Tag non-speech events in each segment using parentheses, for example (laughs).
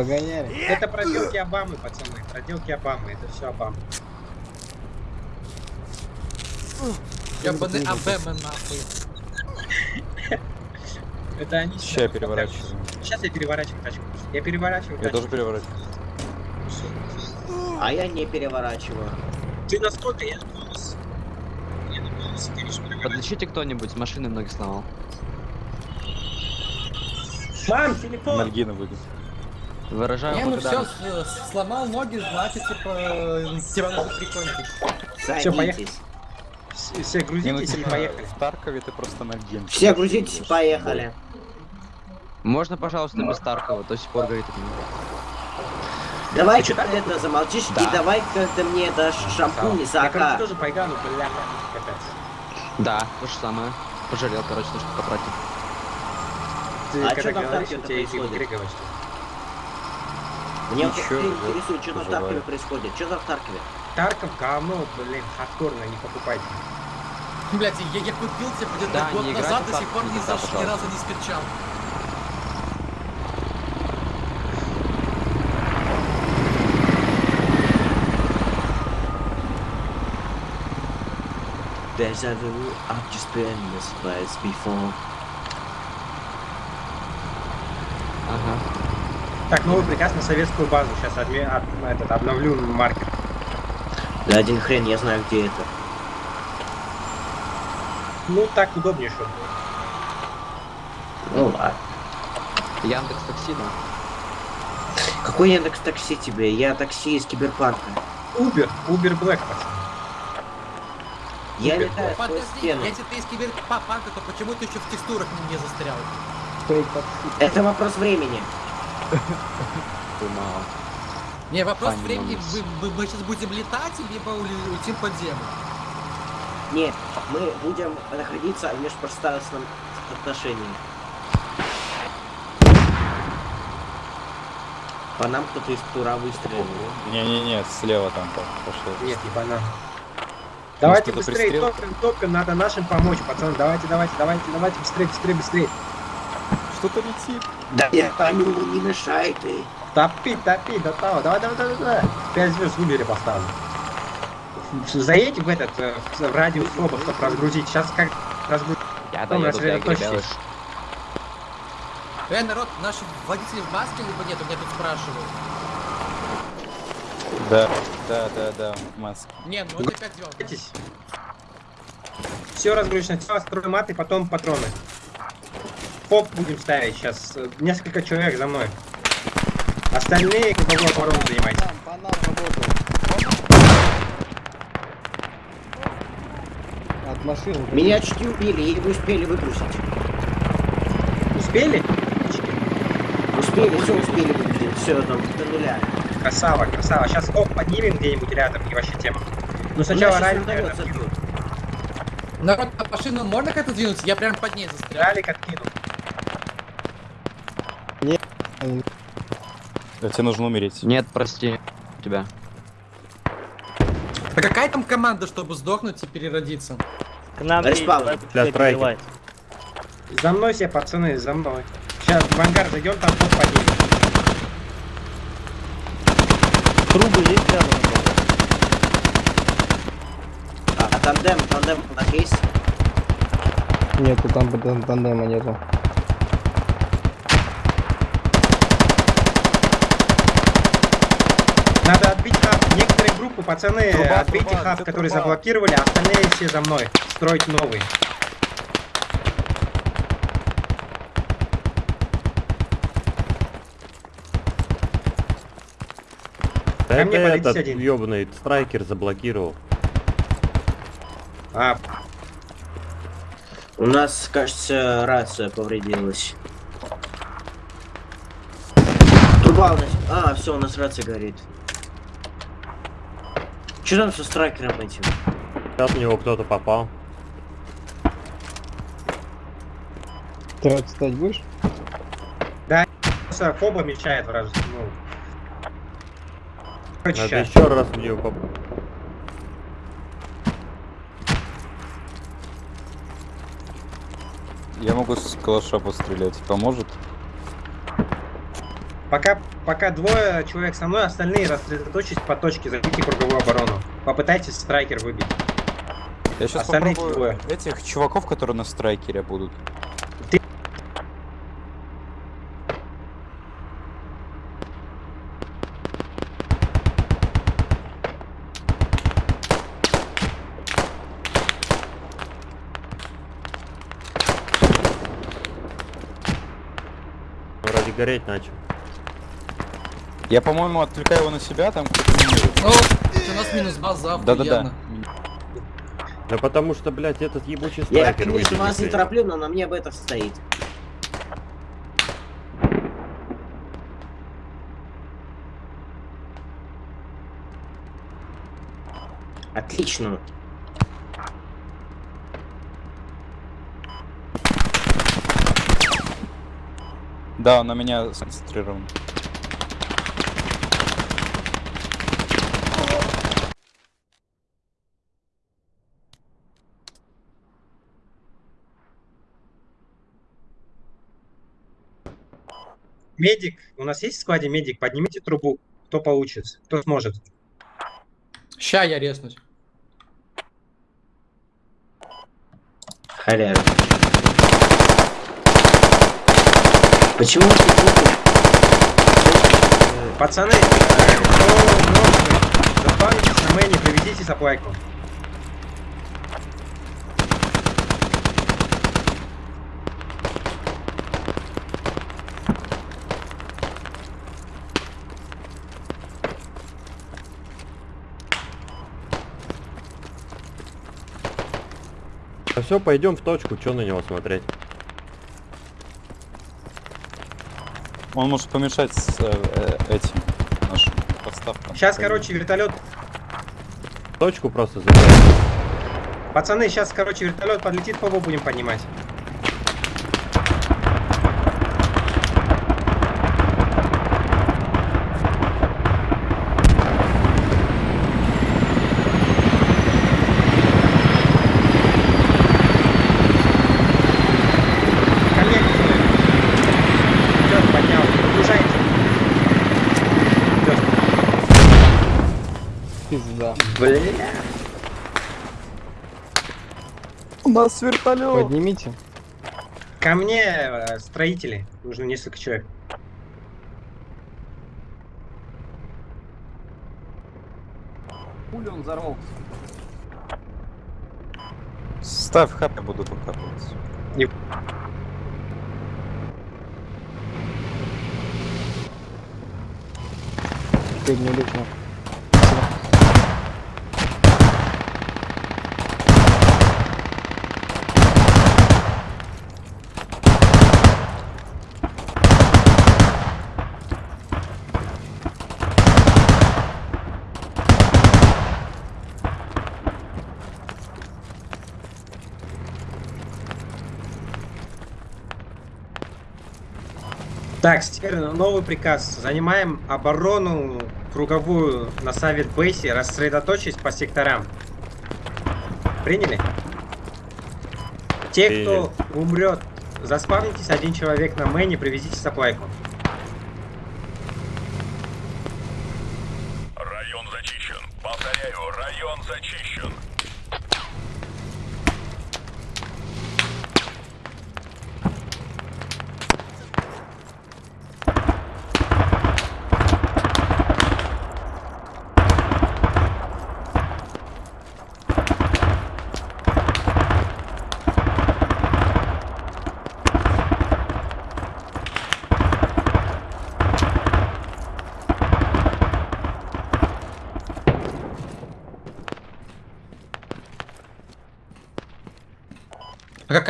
Погоняли. это проделки Обамы, пацаны. Проделки Обамы, это все Обама. Ёбаный АБМ нахуй. (laughs) Это они Ща себя переворачиваю. Сейчас я переворачиваю тачку. Я переворачиваю Я тоже переворачиваю. А я не переворачиваю. Ты насколько я голос? Я на. Подлечите кто-нибудь, машины ноги сломал. Мам, телефон! Нальгина выйдет. Выражаю Не, ну все, сломал ноги, значит, типа, э, тебя надо прикончить. Всё, поехали. Все, все грузитесь и поехали. в Таркове ты просто Нальгин. Все грузитесь и поехали. Можно, пожалуйста, без Таркова, до сих пор говорит это не Давай так это замолчишь Да. и давай когда мне дашь шампунь из Я, короче, ака. тоже поегану, бля, капец. Да, то же самое. Пожалел, короче, то, что потратил. Ты А когда говоришь, у тебя происходит? греговый, что Ничего, интересует, что там в. Таркове происходит. Что там в Таркове? Тарков говно, блин, хардкорно, не покупайте. Блять, я, я купил тебе где-то Да, год назад, до сих пор ни, за, ни разу не скачал. Vu, I've just been in this place before. Ага. Так, новый приказ на советскую базу. Сейчас адми... от- этот, обновлю маркер. Да один хрен, я знаю, где это. Ну, так удобнее, что. Ну ладно. Яндекс такси, да? Какой Яндекс такси тебе? Я такси из Киберпанка. Убер, Убер Блэк, пацан. Я летаю Подожди, стены. если ты из киберпанка, то почему ты еще в текстурах не застрял? Это вопрос времени. Ты мало. Не, вопрос Ани времени, мы, мы, мы сейчас будем летать, либо ули- улетим под землю. Нет, мы будем находиться в межпространственном отношении. По нам кто-то из тура выстрелил. Не-не-не, слева там по- пошел. Нет, не банан. Давайте это быстрее, топим, топим, надо нашим помочь, пацаны. Давайте, давайте, давайте, давайте, быстрее, быстрее, быстрее. Что-то летит. Да я пойму, не мешай ты. Топи, топи, до того. Давай, давай, давай, давай. Пять звезд в Убере поставлю. Заедь в этот, э, в радиус оба, чтобы разгрузить. Сейчас как разгрузить. Я Потом огребешь. Эй, народ, наши водители в маске, либо нет, у меня тут спрашивают. Да, да, да, да, в маске. Не, ну это 5 звезд. Все разгрузочно, все, строим маты, потом патроны. Поп будем ставить сейчас. Несколько человек за мной. Остальные оборону занимайте. По нам работает. От машины. Меня чуть не убили, и не успели выгрузить. Успели? Успели, все успели выгрузить. Все, там, до нуля. Красава, красава. Сейчас оп поднимем где-нибудь рядом и вообще тема. Ну нас сначала ралик, наверное. Народ, машину можно как-то двинуть? Я прям под ней застрял. ралик откину. Да, тебе нужно умереть. Нет, прости тебя. А какая там команда, чтобы сдохнуть и переродиться? К нам Респаун. Для перебивать. За мной все, пацаны, за мной. Сейчас в ангар зайдем, там поп поднимем. Трубы есть рядом? А, а тандем, тандем у нас есть? Нету, там тан- тандема нету. Надо отбить хаб. Некоторые группы, пацаны, Труба, отбейте труба, хаб, который труба? заблокировали, а остальные все за мной. Строить новый. Да Ко мне это этот один. ёбаный страйкер заблокировал. А, У нас, кажется, рация повредилась. Труба у нас... А, все, у нас рация горит. Что там со страйкером этим? Сейчас в него кто-то попал. Ты отстать будешь? просто фоба мешает враж... Ну... Короче, Надо еще раз в нее поп... Я могу с калаша пострелять. Поможет? Пока, пока двое человек со мной, остальные рассредоточились по точке, займите круговую оборону. Попытайтесь страйкер выбить. Я сейчас Остальные попробую двое. этих чуваков, которые на страйкере будут. Вроде гореть начал. Я, по-моему, отвлекаю его на себя, там кто-то. Ну, у нас минус база, Да-да-да. Да потому что, блядь, этот ебучий Я, конечно, вас не тороплю, но на мне бета стоит. Отлично. Да, он на меня сконцентрирован. Медик, у нас есть в складе медик? Поднимите трубу, кто получится, кто сможет. Ща я резнусь. Халява. Почему? Пацаны, э, кто может, заспавнитесь на мэне, приведите саплайку. А все, пойдем в точку, что на него смотреть? Он может помешать с э, э, этим нашим поставкам. Сейчас, короче, вертолет. Точку просто забирай. Пацаны, сейчас, короче, вертолет подлетит, фобу будем поднимать. У нас вертолет! Поднимите. Ко мне э, строители. Нужно несколько человек. Ставь хап, я буду выкапываться. Теперь не лично. Так, теперь новый приказ. Занимаем оборону круговую на Совет Бейсе, рассредоточить по секторам. Приняли? Те, кто умрет, заспавнитесь один человек на мэне, привезите саплайку.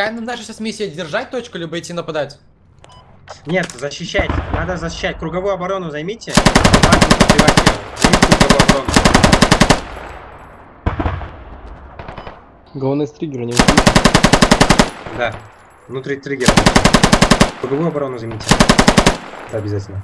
Какая нам наша сейчас миссия? Держать точку, либо идти нападать? Нет, защищать. Надо защищать. Круговую оборону займите. Главное с триггера не выходит. Да. Внутри триггера. Круговую оборону займите. Обязательно.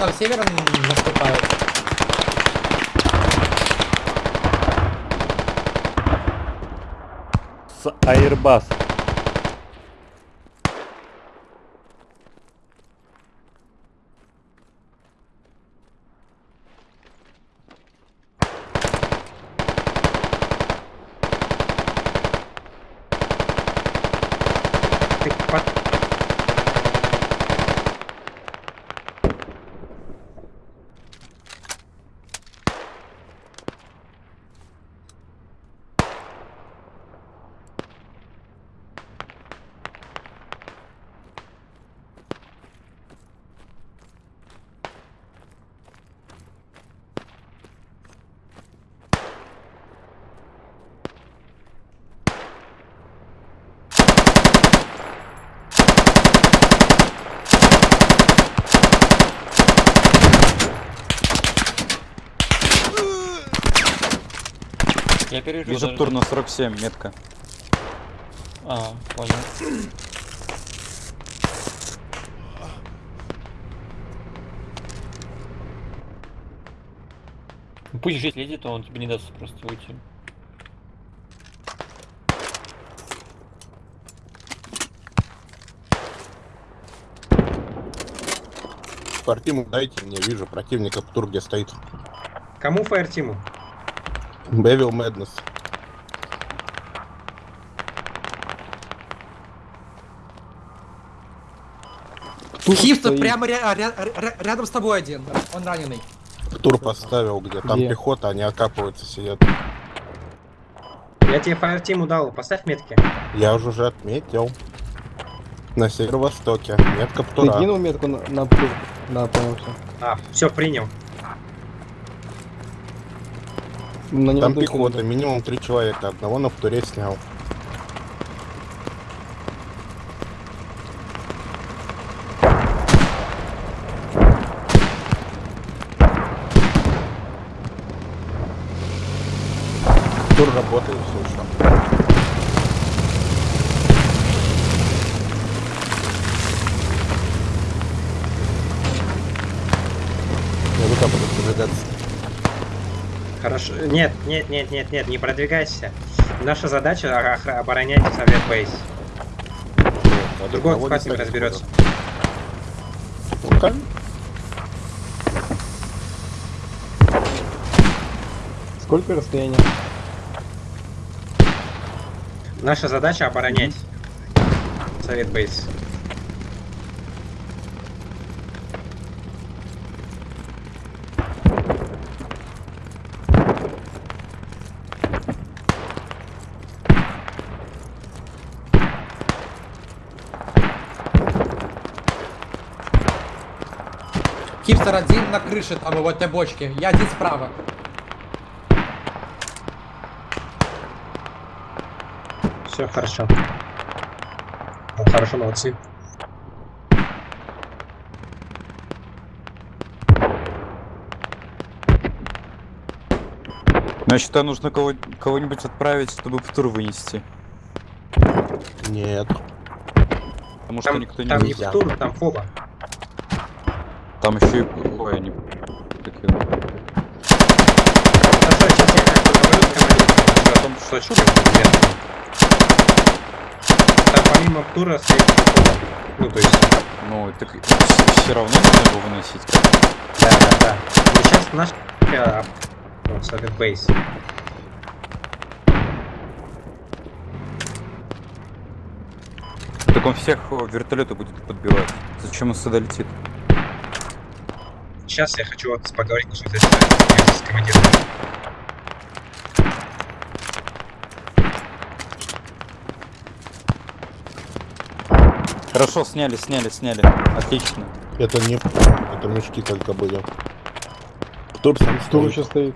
Там севером наступают? С Airbus. Я переживу. Вижу тур на 47, метка. А, понял. Ну, Пусть жить летит, а он тебе не даст просто уйти. Фартиму дайте мне, вижу противника в тур, где стоит. Кому фаертиму? Бевил Мэднес. Хипстер прямо ря- ря- ря- рядом с тобой один. Он раненый. Тур поставил, где там Где? пехота, они окапываются, сидят. Я тебе фаертиму дал, поставь метки. Я уже уже отметил. На северо-востоке. Метка Ты Птура. кинул метку на, на понял все. А, все, принял. На него Там пехота, минимум три человека. Одного на Птуре снял. Нет, нет, нет, нет, не продвигайся. Наша задача оборонять совет бейс. А Другой хватит разберется. Как? Сколько расстояние? Наша задача оборонять. Совет бейс. Хипстер один на крыше, там и в этой бочке. Я один справа. Все хорошо. Ну, хорошо, молодцы. Я считаю, нужно кого- кого-нибудь отправить, чтобы в тур вынести. Нет. Потому что Там, никто не там не вынесет. Птур, там Фоба. Там еще и... Ой, они... такие. Я как поговорю с командиром. Там помимо Птура стоит. Ну, то есть, Ну, так все равно надо его выносить. да, да, да. Ну, сейчас наш э, вот, Совет бейс. Так он всех э, вертолеты будет подбивать. Зачем он сюда летит? Сейчас я хочу вот поговорить насчет этого с командиром. Хорошо, сняли, сняли, сняли. Отлично. Это не... Это мешки только были. Сам Тур стоит. еще стоит.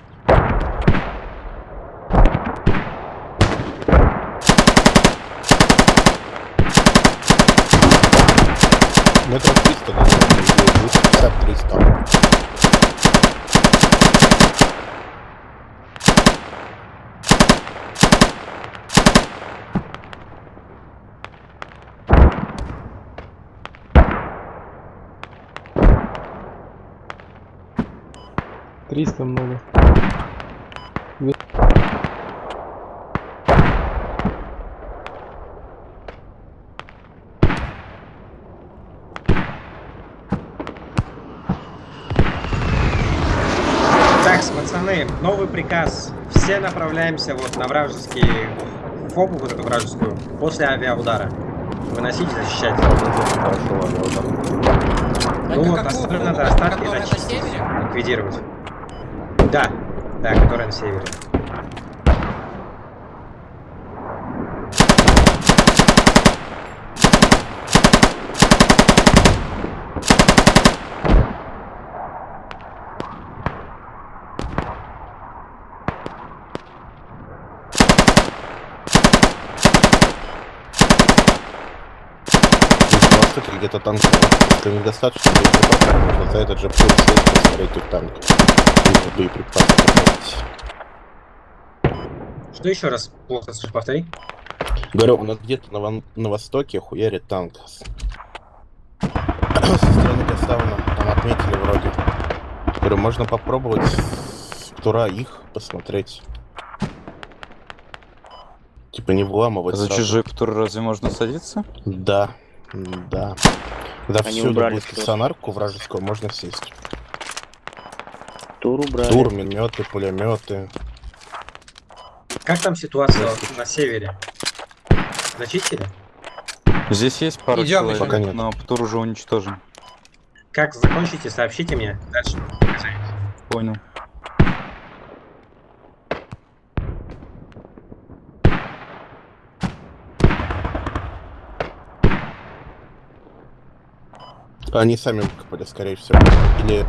300 много. Так, пацаны, новый приказ. Все направляемся вот на вражеский фобу, вот эту вражескую, после авиаудара. Выносить защищать. Хорошо, авиаудар. Ну вот, остатки, надо остатки ликвидировать. Да, которая на севере. Тут где-то танк, если недостаточно боеприпасов, можно за этот же путь сесть, посмотреть тут танк. И боеприпасы потратить. Что еще раз плохо слышу, повтори? Говорю, у нас где-то на, вон- на востоке хуярит танк. С Со стороны Каставна, там отметили вроде. Говорю, можно попробовать с тура их посмотреть. Типа не вламывать За сразу. чужой тур разве можно садиться? Да, да. Когда Они всюду убрали будет стационарку вражескую, можно сесть. Тур убрали. Тур, минометы, пулеметы. Как там ситуация вот на севере? Зачистили? Здесь есть пару Идём человек. Пока нет. но тур уже уничтожен. Как закончите, сообщите мне дальше. Понял. Они сами выкопали, скорее всего. Или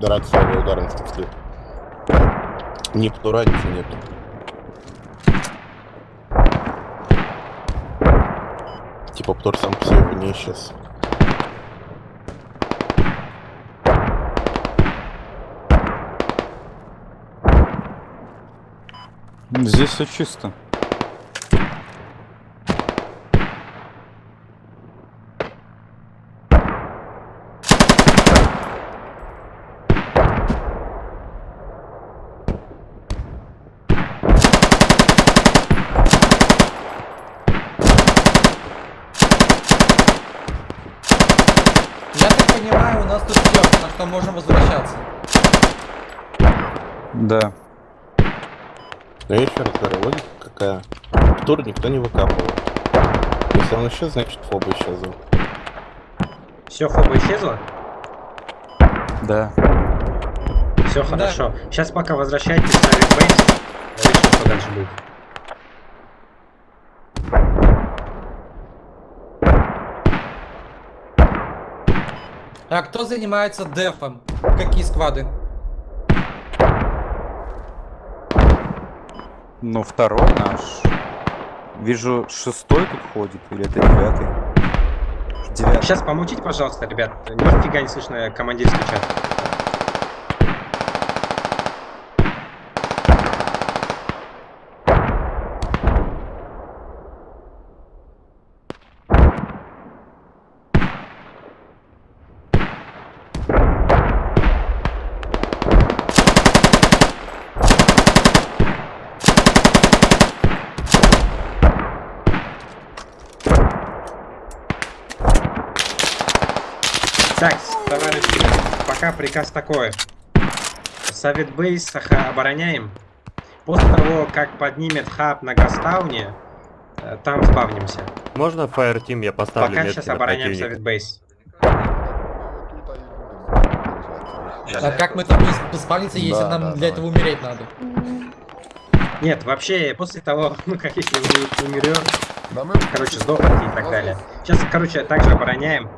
дораться авиаударом снесли. Ни птура, ничего нету. Типа птур сам по себе не исчез. Здесь все чисто. Я так понимаю, у нас тут все, так что можем возвращаться. Да. Но я еще раз говорю, логика какая. Тур никто не выкапывал. Если он исчез, значит фоба исчезла. Все, фоба исчезла? Да. Все хорошо. Сейчас пока возвращайтесь на ветбейс. Решим, что дальше будет. А кто занимается дефом? Какие сквады? Ну, второй наш. Вижу, шестой тут ходит, или это девятый? Девятый. Сейчас помолчите, пожалуйста, ребят. Нифига не слышно командирский чат. Так, товарищи, такой. Совет Бейс обороняем. После того, как поднимет хаб на Гастауне, э, там сбавнимся. Можно Fire Team я поставлю Пока сейчас обороняем? Совет Бейс. А как мы там не спалиться, если нам для этого умереть надо? Нет, вообще, после того, (laughs) ну как если вы умрет, короче, сдохнете и так далее. Сейчас, короче, также обороняем.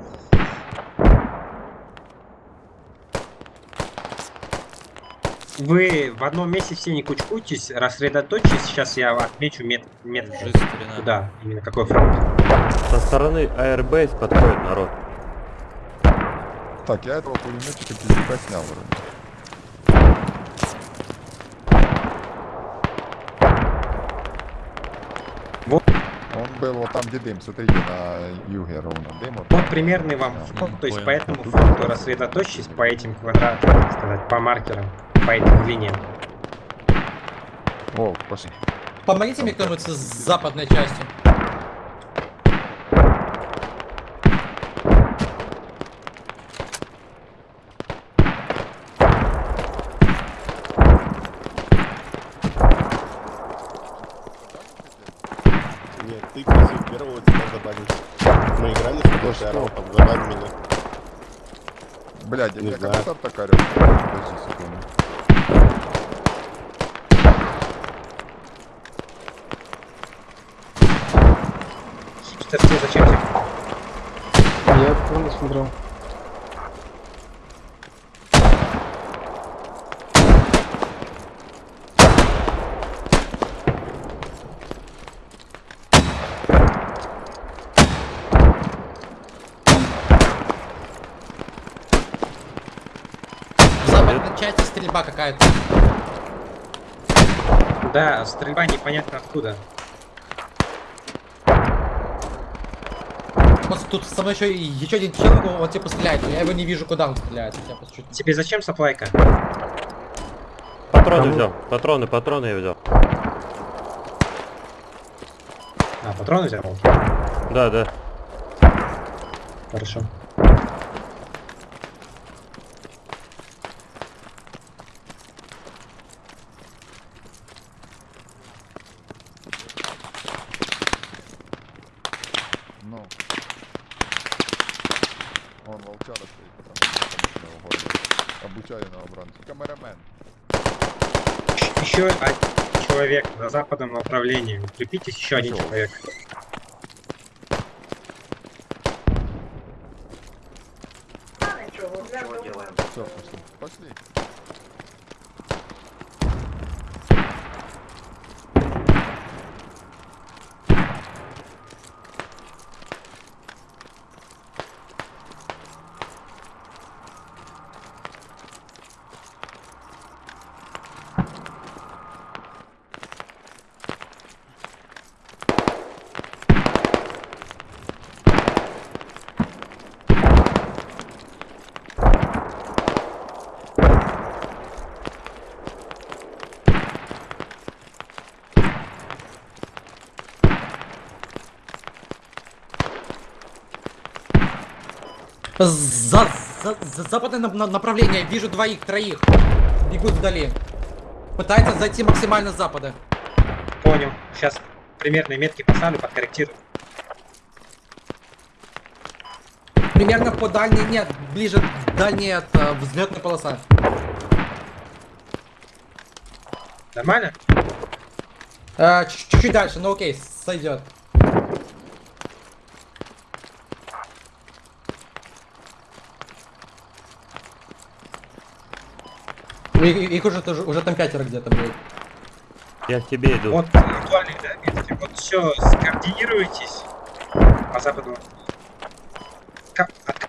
Вы в одном месте все не кучкуйтесь, рассредоточьтесь. Сейчас я отмечу мет метки. Куда? Именно какой фронт? Со стороны Airbase подходит народ. Так, я этого пулеметчика пиздюка снял вроде. Вот. Он был вот там, где дым, смотрите, на юге ровно. Дым вот. Вот примерный вам фронт, то есть по этому фронту рассредоточьтесь по этим квадратам, так сказать, по маркерам, по этим линиям. О, пошли. Помогите мне кто-нибудь с западной части. Нет, ты просил первого тебя забанить. Мы играли с тобой, ты орал, там, забань меня. Блядь, Не у меня знаю. комиссар так орёт. Подожди секунду. Хипстер, тебе зачем тебе? Я понял, смотрел. В западной части стрельба какая-то. Да, стрельба непонятно откуда. Тут со мной еще, еще один человек, он типа стреляет, но я его не вижу, куда он стреляет. Я просто чуть- Тебе зачем саплайка? Патроны Кому? взял. Патроны, патроны я взял. А, патроны взял? Да, да. Хорошо. Ну. Он волчара стоит, потому что там города. Обучаю новобранцев. Камерамен. Еще один человек на западном направлении. Укрепитесь, еще один человек. Все, пошли. Пошли. За, за, за западное на- на- направление, вижу двоих, троих. Бегут вдали. Пытается зайти максимально с запада. Понял. Сейчас примерные метки поставлю, подкорректирую. Примерно по дальней, нет, ближе дальняя от э, взлетной полоса. Нормально? Э, чуть- Чуть-чуть дальше, ну окей, сойдет. Ну, и- и- Их уже, тоже- уже там пятеро где-то будет. Я к тебе иду. Вот виртуальные, да, метки. Вот все, скоординируйтесь по западу. Ка- от-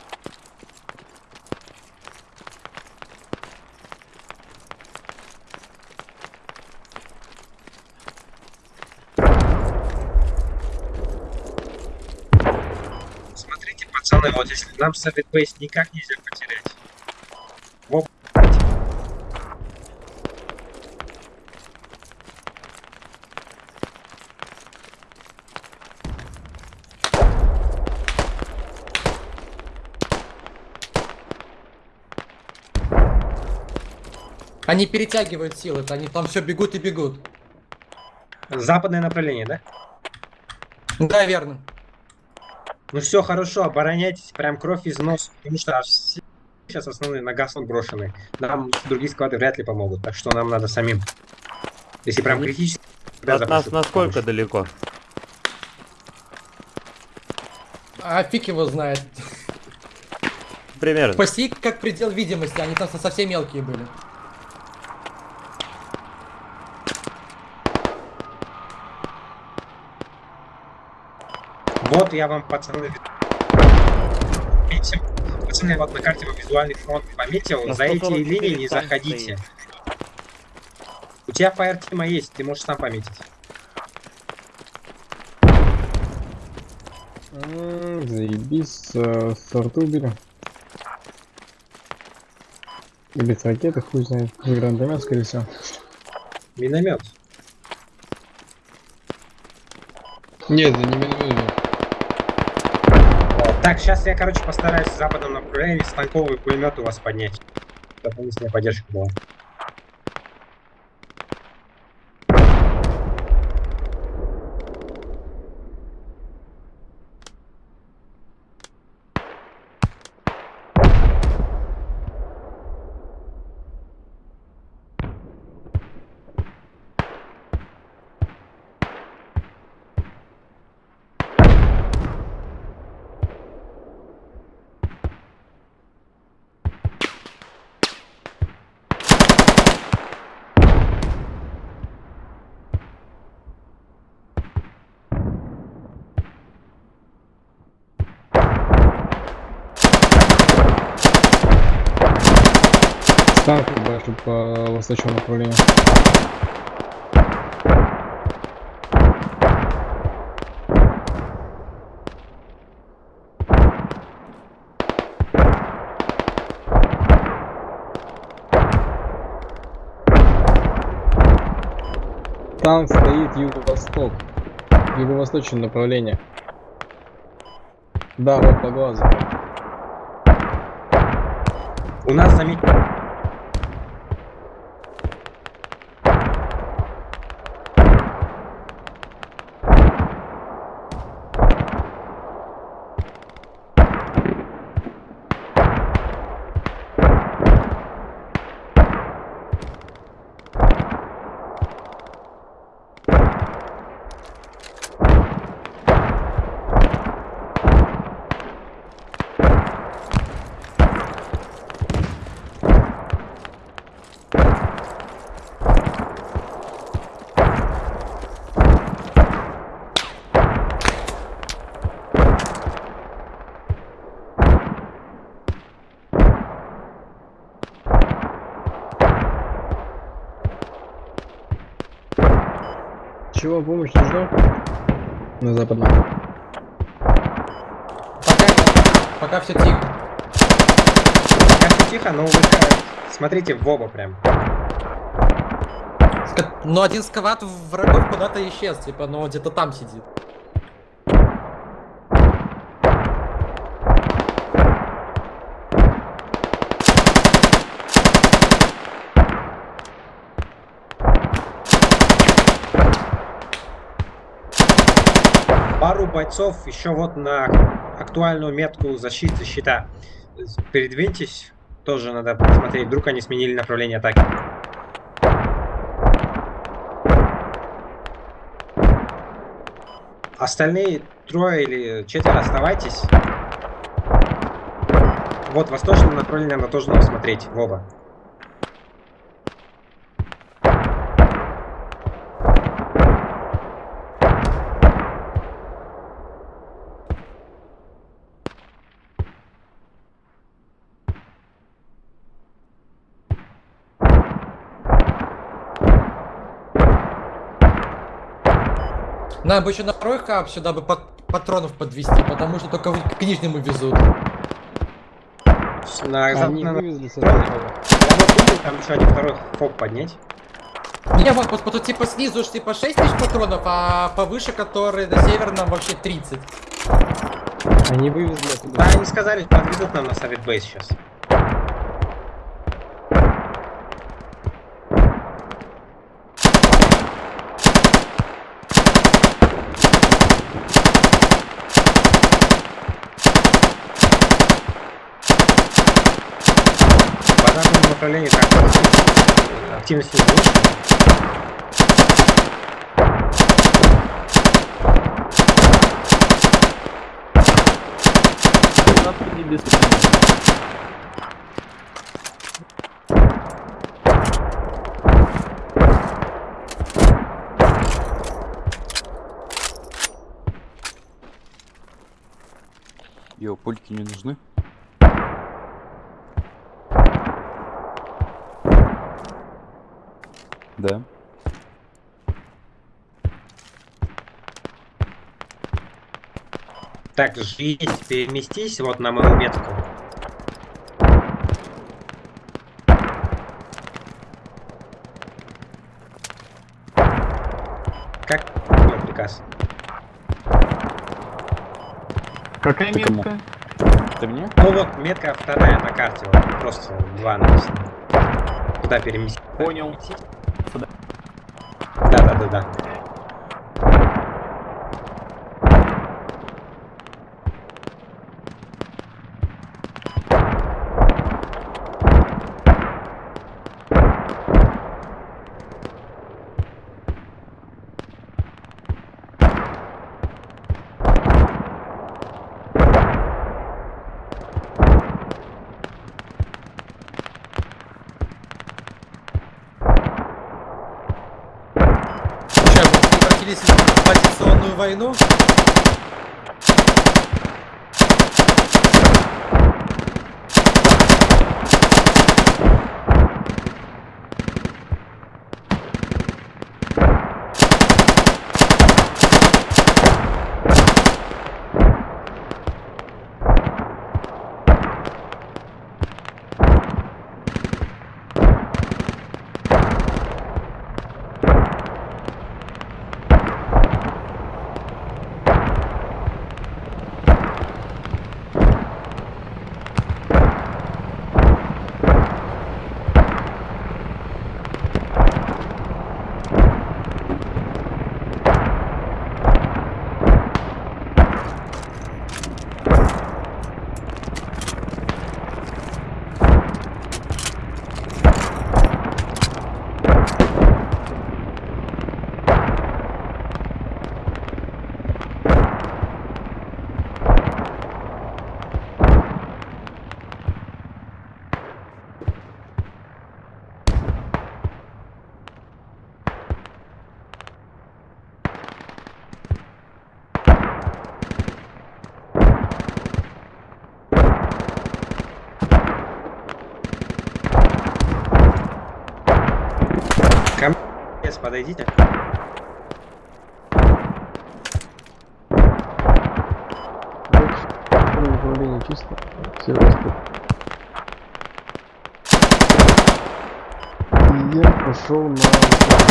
Смотрите, пацаны, вот если нам Base никак нельзя потерять. Вот, Они перетягивают силы, они там все бегут и бегут. западное направление, да? Да, верно. Ну все хорошо, обороняйтесь, прям кровь из носа, потому что аж все сейчас основные на газ брошены. Нам другие склады вряд ли помогут, так что нам надо самим. Если прям критически... От нас насколько помощь. далеко? А фиг его знает. Примерно. Почти как предел видимости, они там со- совсем мелкие были. Вот я вам, пацаны, видите, пацаны, вот на карте вам визуальный фронт пометил, На за эти 144 линии не заходите. У тебя фаертима есть, ты можешь сам пометить. М, Заебись, э, с арту убили. И без ракеты, хуй знает. С гранатомет, скорее всего. Миномет. Нет, это не миномет. Так, сейчас я, короче, постараюсь в западном направлении станковый пулемет у вас поднять. Дополнительная поддержка была. Танк большой по восточному направлению. Танк стоит юго-восток. Юго-восточное направление. Да, вот по глазу. У нас заметь... помощь нужна? На западном. Пока, пока все тихо. Пока все тихо, но вы ка- смотрите в оба прям. Ска- Ну, один скават врагов куда-то исчез, типа, но где-то там сидит. пару бойцов еще вот на актуальную метку защиты щита. Передвиньтесь. Тоже надо посмотреть, вдруг они сменили направление атаки. Остальные трое или четверо оставайтесь. Вот восточное направление надо тоже надо смотреть в оба. Нам бы еще на второй хаб сюда бы пат- патронов подвести, потому что только к нижнему везут. На, Они на- вывезли с Я этого. там еще один второй хоп поднять. Не, вот, вот, вот, типа снизу ж типа 6 тысяч патронов, а повыше, которые на северном вообще 30. Они вывезли оттуда. Да, они сказали, подведут нам на совет бейс сейчас. По данному направлению как активность не повышена. Йо, пульки не нужны? Да. Так, жить, переместись вот на мою метку. Как мой приказ? Какая Ты кому? Ты мне? Ну вот, метка вторая на карте, вот, просто два написано. Куда переместить? Понял. Да, да, да. Сейчас мы превратились в позиционную войну. Ко мне, лес, подойдите. Направление чисто. Северо-восток. И я пошел на...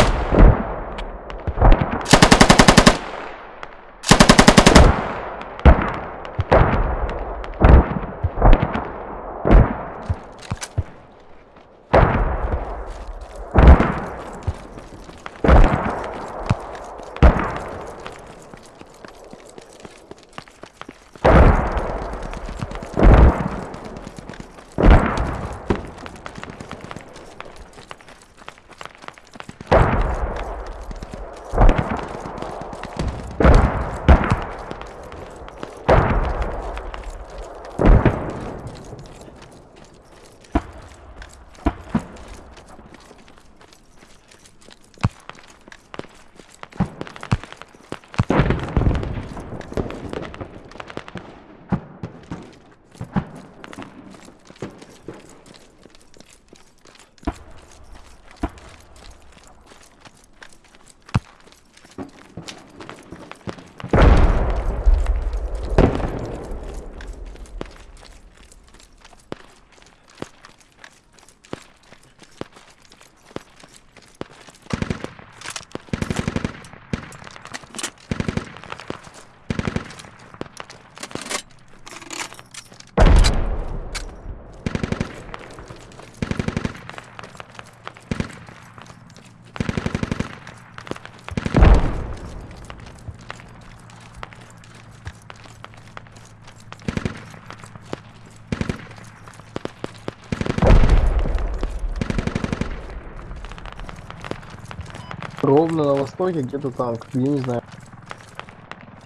Ровно на востоке где-то танк. Я не знаю.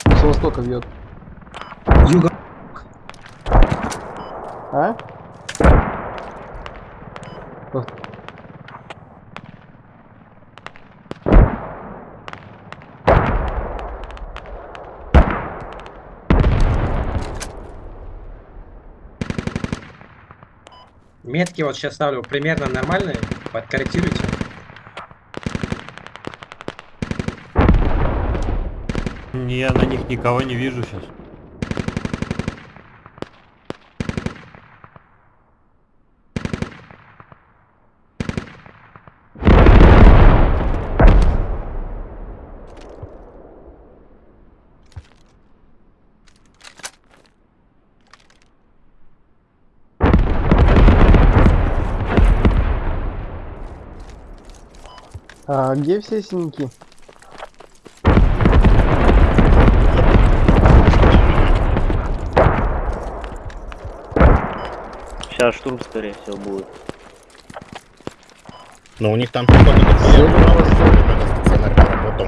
С востока бьет. Юго. А? Метки вот сейчас ставлю примерно нормальные. Подкорректируйте. Я на них никого не вижу сейчас. А где все синяки? Сейчас штурм, скорее всего, будет. Но у них там стационар поработал.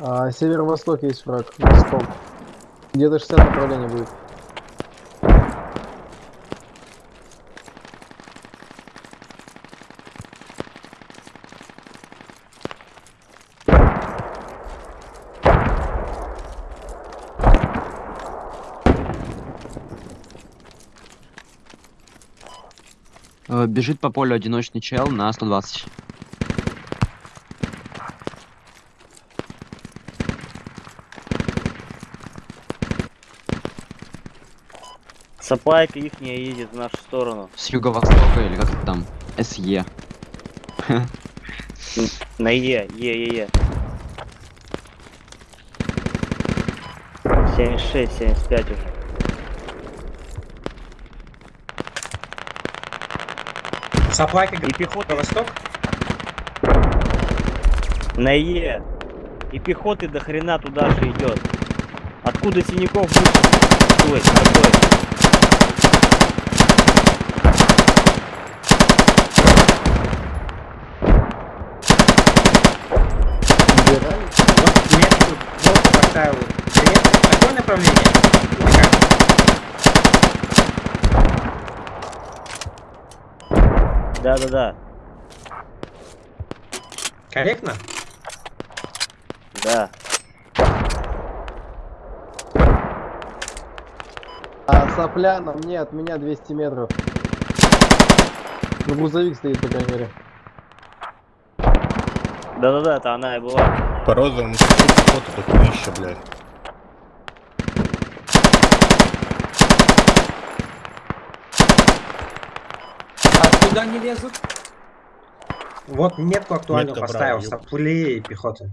А северо-восток есть враг. Восток. Где-то 60 направлений будет. Бежит по полю одиночный чел на 120. Сапайка ихняя едет в нашу сторону. С юго-востока или как это там? СЕ. На Е, Е, Е, Е. 76, 75 уже. Саплайка И пехота восток. На Е. И пехоты до хрена туда же идет. Откуда синяков выше? Стой, стой. Вот метку вот поставил. Привет. Какое направление? Или как? Да, да, да. Корректно? Да. А сопля на мне от меня 200 метров. Ну, грузовик стоит, по крайней мере. Да, да, да, это она и была. По розовому стеклу пехота дохуища, блядь. Откуда они лезут? Вот метку актуальную Метка поставил. Сапли и пехоты.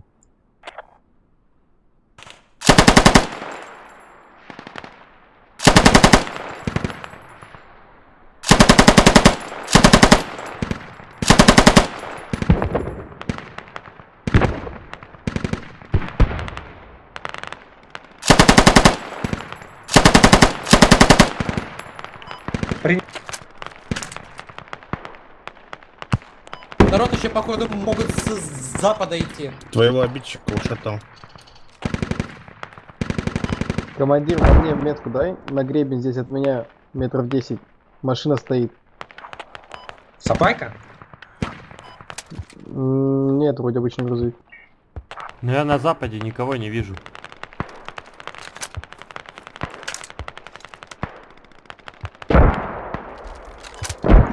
Народ еще, походу, могут с запада идти. Твоего обидчика ушатал. Командир, на мне метку дай. На гребень здесь от меня метров 10. Машина стоит. Сапайка? Нет, вроде обычный грузовик. Но я на западе никого не вижу.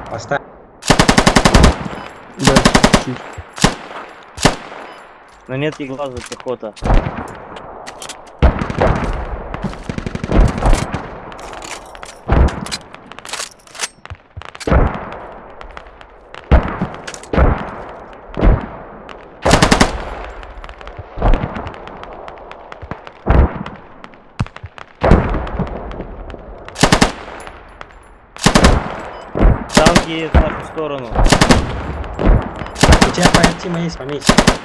Поставь. Чуть-чуть. На метке глаза пехота. Танк едет в нашу сторону. Тебя твоя тима есть, пометь.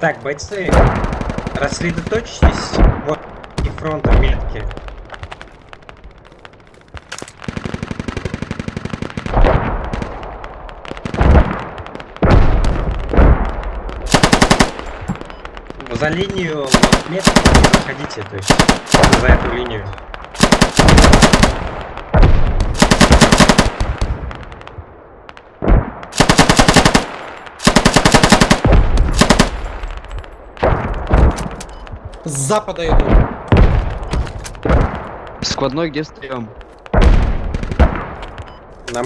Так, бойцы, рассредоточьтесь вот и фронта метки. За линию метки не то есть за эту линию. С запада идут. Складной где встаем? На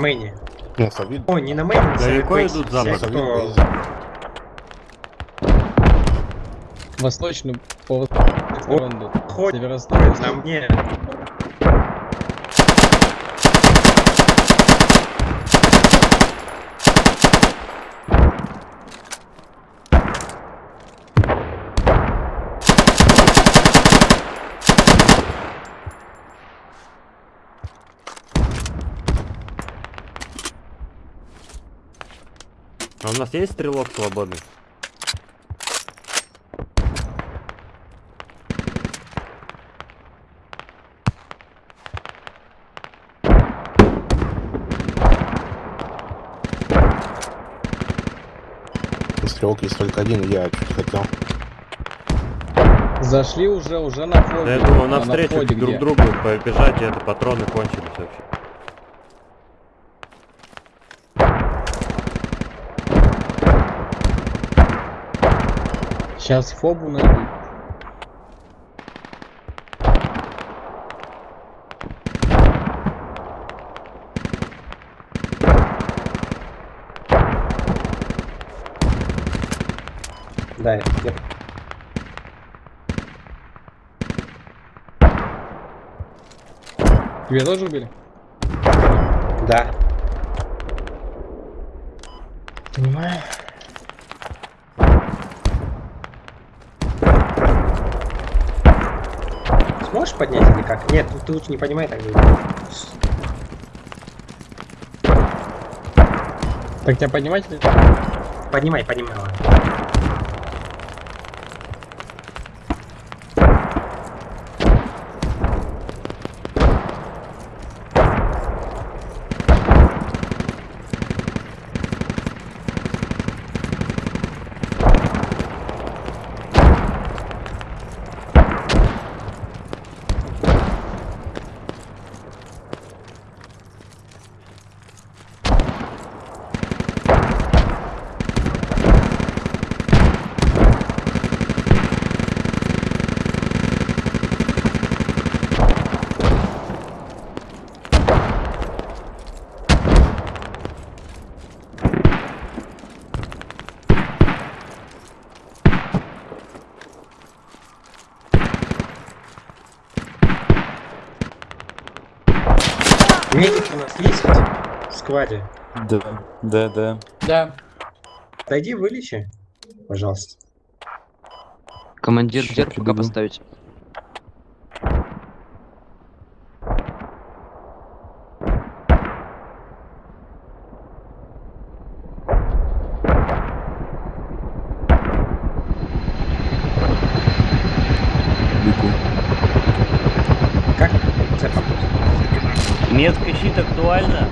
видно? О, не на мейне, Далеко на идут запад? Кто-? Восточную, по Вот. сторону. Хоть Северо-восток. на мне. У нас есть стрелок свободный? Стрелок есть только один, я чуть хотел. Зашли уже, уже на входе. Да я думал, А на входе друг где? другу побежать, и это патроны кончились вообще. Сейчас фобу найду. Да, я... Тебя тоже убили? Да. Понимаю. Сможешь поднять или как? Нет, ты- ты лучше не понимай так. Так тебя поднимать? Поднимай, поднимай. ладно. Медик у нас есть в складе? Да, да, да. Дойди, вылечи, пожалуйста. Командир, где прибегу. поставить? Бегу. Как? Цепом. Метка щит актуальна?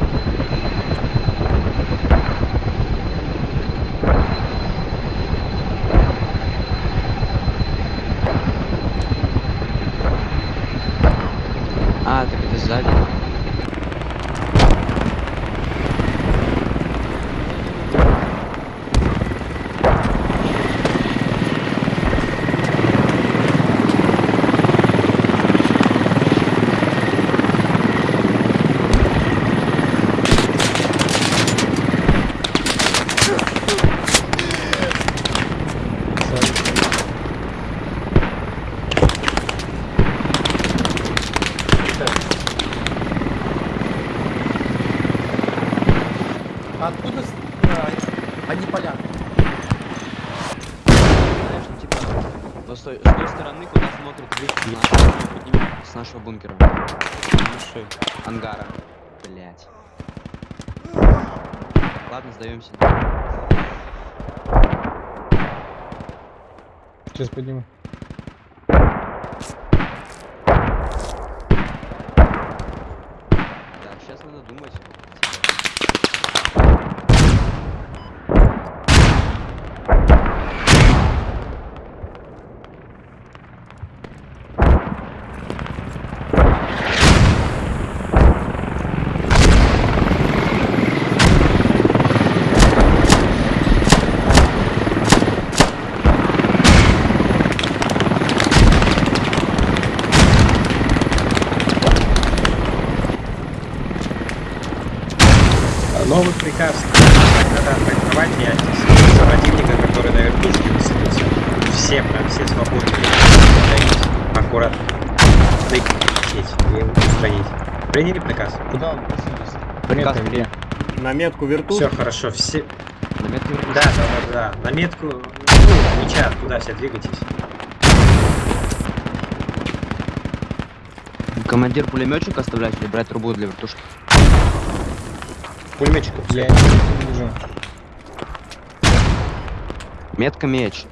А, так это сзади. Откуда с- а, они поляк? Знаешь, ну, типа, вот с той, с той стороны, нашего, поднимем с нашего бункера. Наши ангара. Блять. Ладно, сдаемся. Сейчас подниму. Так, сейчас надо думать. Новый приказ. Надо атаковать я за противника, который на верхушке высадился. Все, прям все свободные. Стоите. Аккуратно. Найти и устранить. Приняли приказ? Куда он посадился? Приказ где? На метку вертушки. Все хорошо, все. На метке вертушки. Да, да, да, да. На метку, ну, меча, туда все двигайтесь. Командир пулеметчик оставлять или брать трубу для вертушки? Пулеметчиков. Я не вижу. Метка меч.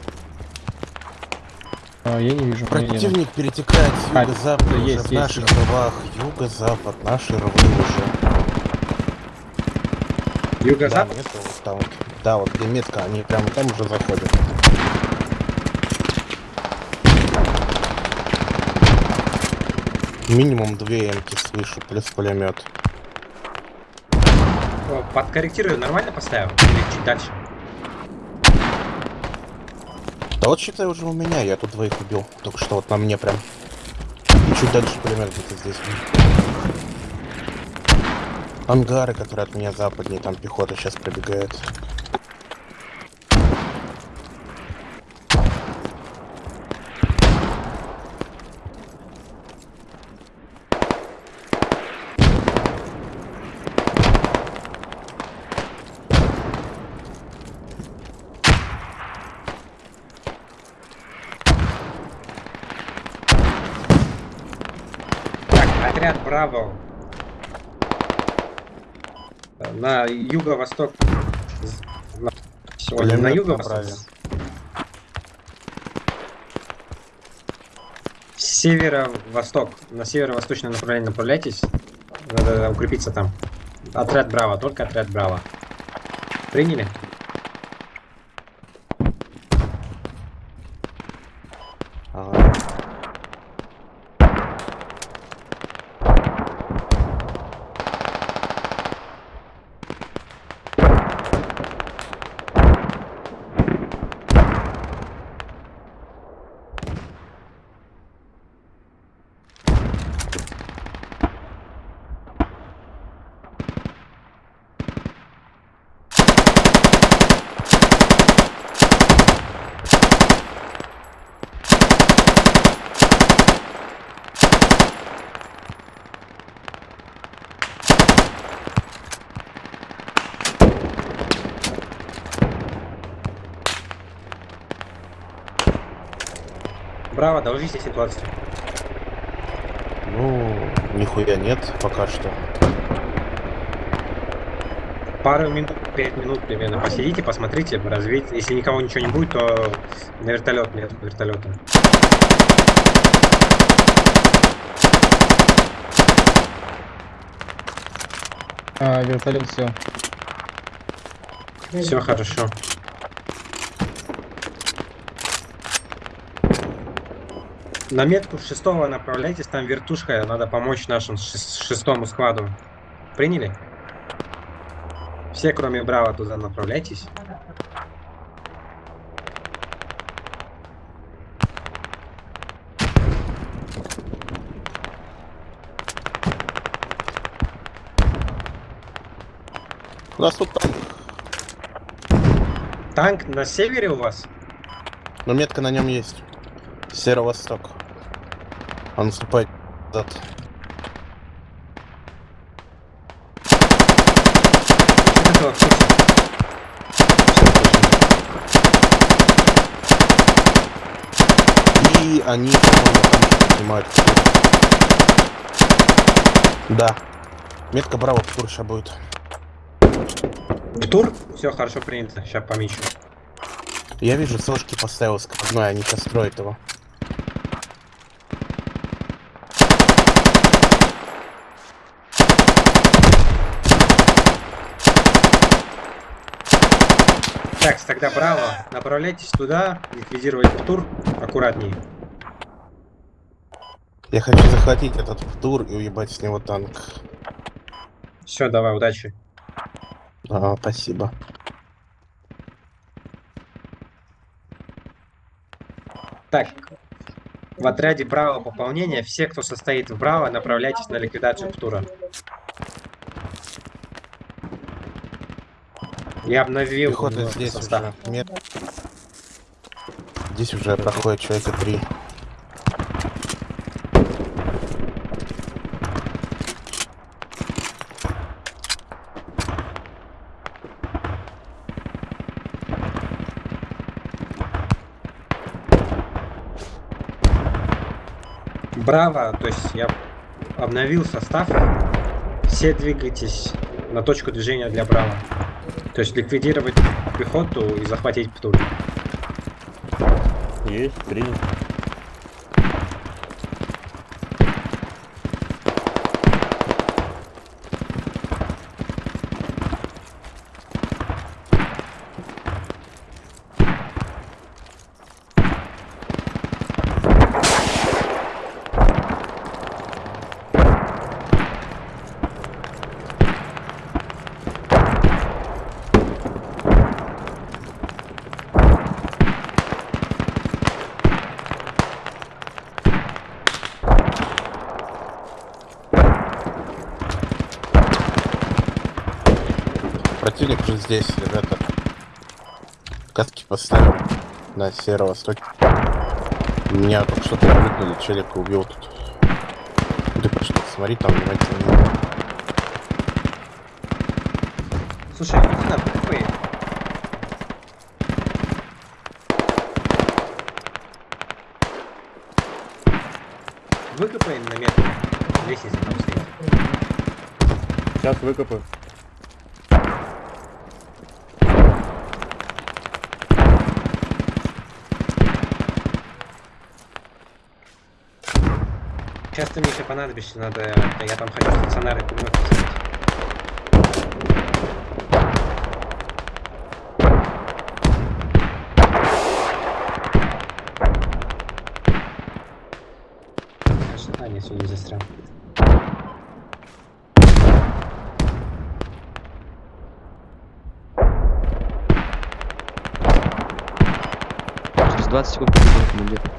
А, я не вижу. Противник перетекает с А, юго-запада есть, в есть, наших есть. рвах. Юго-запад, наши рвы уже. Да, Юго-запад? метка вот там вот. Да, вот где метка, они прямо там уже заходят. Минимум две эмки слышу, плюс пулемет. О, Подкорректирую, нормально поставил? Или чуть дальше? Да вот считай уже у меня, я тут двоих убил. Только что вот на мне прям. И чуть дальше пулемет где-то здесь. Ангары, которые от меня западнее, там пехота сейчас пробегает. Так, Браво. На юго-восток. Не на юго-восток. Северо-восток. На северо-восточное направление направляйтесь. Надо укрепиться там. Отряд Браво, только отряд Браво. Приняли? Браво, доложите ситуацию. Ну, нихуя нет пока что. Пару минут, пять минут примерно посидите, посмотрите, развейте. Если никого ничего не будет, то на вертолет нет вертолета. А, вертолет все. Все хорошо. На метку шестого направляйтесь, там вертушка, надо помочь нашим шес- шестому складу. Приняли? Все, кроме Браво, туда направляйтесь. У нас тут танк, Танк на севере у вас? но метка на нем есть. Северо-восток. Он наступает назад. В курсе? И они, по-моему, там поднимают. Да. Метка Браво в тур сейчас будет. В тур? Все хорошо принято, сейчас помечу. Я вижу, сошки поставил сквозной, они сейчас строят его. Так, тогда браво. Направляйтесь туда, ликвидировать тур аккуратнее. Я хочу захватить этот тур и уебать с него танк. Все, давай, удачи. А, спасибо. Так, в отряде Браво пополнение. Все, кто состоит в Браво, направляйтесь на ликвидацию Птура. Я обновил Пехота здесь состав. уже. Нет. Здесь уже проходит человека три. Браво, то есть я обновил состав. Все двигайтесь на точку движения для Браво. То есть ликвидировать пехоту и захватить Птур. Есть, принято. Противник уже здесь, ребята. Катки поставил на северо-востоке. Меня только что прыгнули, челика убил тут. Ты просто смотри, там внимательно. Слушай, иди на БКП. Выкопай на метр. Лестница там стоит. Сейчас выкопаю. Сейчас ты мне еще понадобишься, надо... Я там хочу стационарный пулемет поставить. А, нет, все. Через 20 секунд будет командир.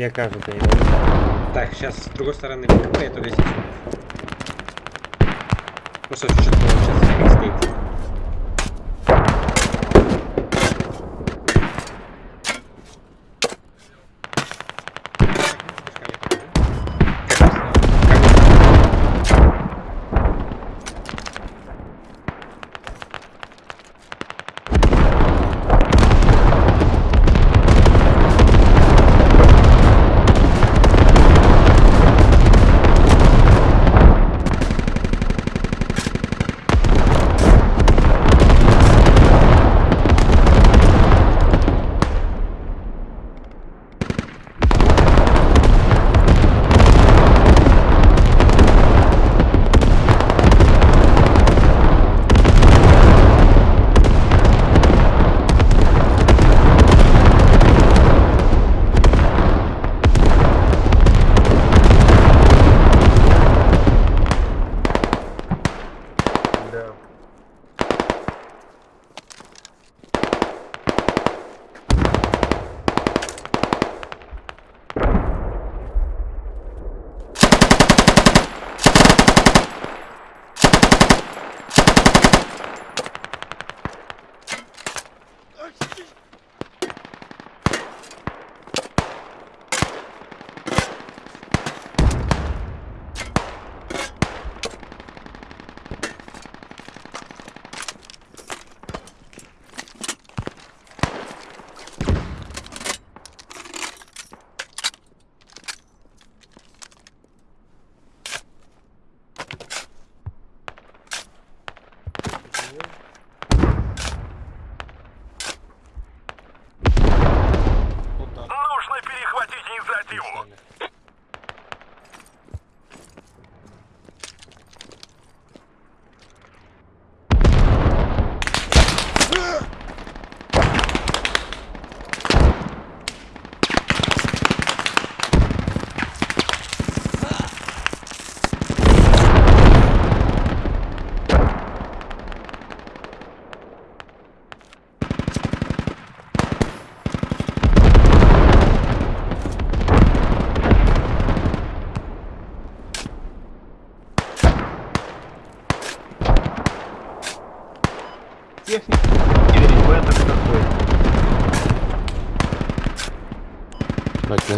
Мне кажется, не могу. Так, сейчас с другой стороны БКП эту лестницу. Ну что, что сейчас стоит.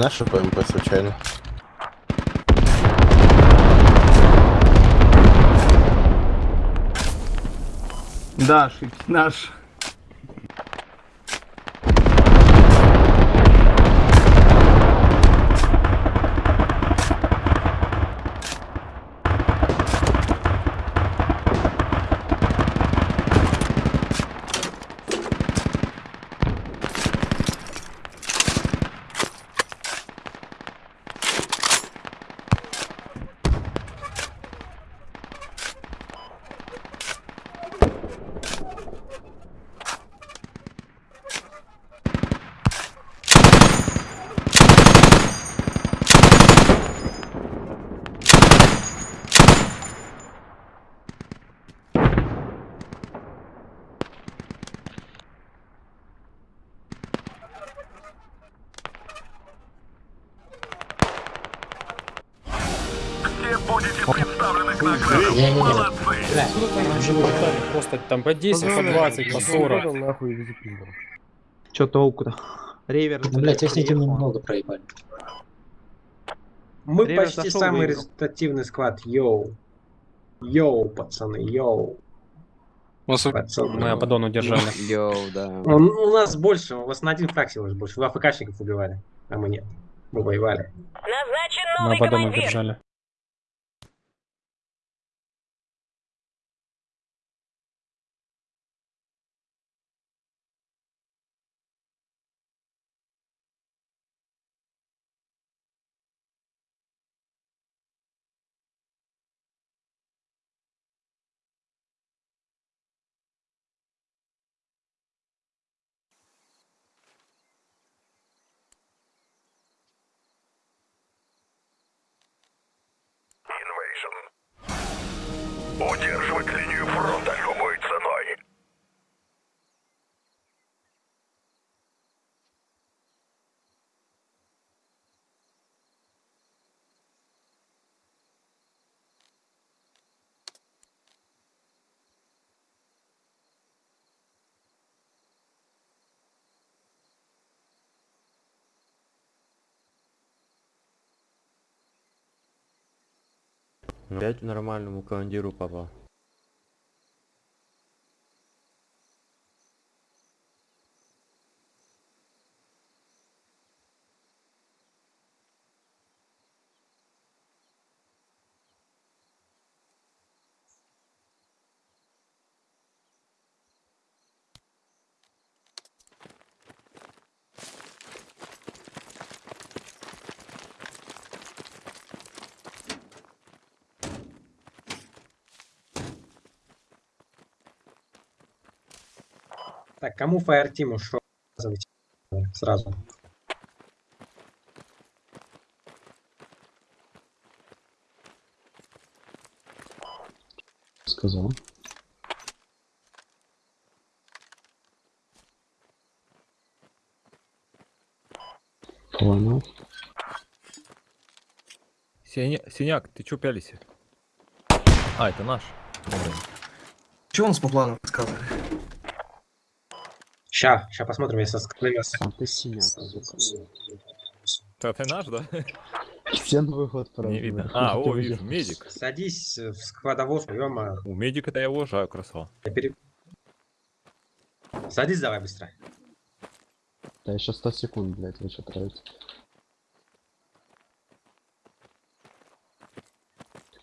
Наша ПМП случайно. Да, ошибся, наш. Просто там по 10, по 20, по 40. Чё толку-то? Ревер. Бля, техники мы много проебали. Мы Время почти самый выиграл. результативный склад. Йоу. Йоу, пацаны, йоу. Пацаны. Мы Абадон удержали. (laughs) Йоу, да. Он- у нас больше, у вас на один фраг всего лишь больше. Вы АФКшников убивали, а мы нет. Мы воевали. Мы Абадон удержали. Удерживать линию Опять нормальному командиру попал. Так, кому ушел? Рассказывайте Сразу. Сказал. Понял. Синя... Синяк, ты чё пялись? А, это наш. Чего он с планом сказали? Ща, ща посмотрим, если остановился. Сам ты синяк. Это ты наш, да? Все новый год Не видно. А, о, вижу, медик. Садись в складовоз, ё У медика это я уважаю, красава. Я пере- Садись давай быстро. Да еще 100 секунд, блядь, вы что?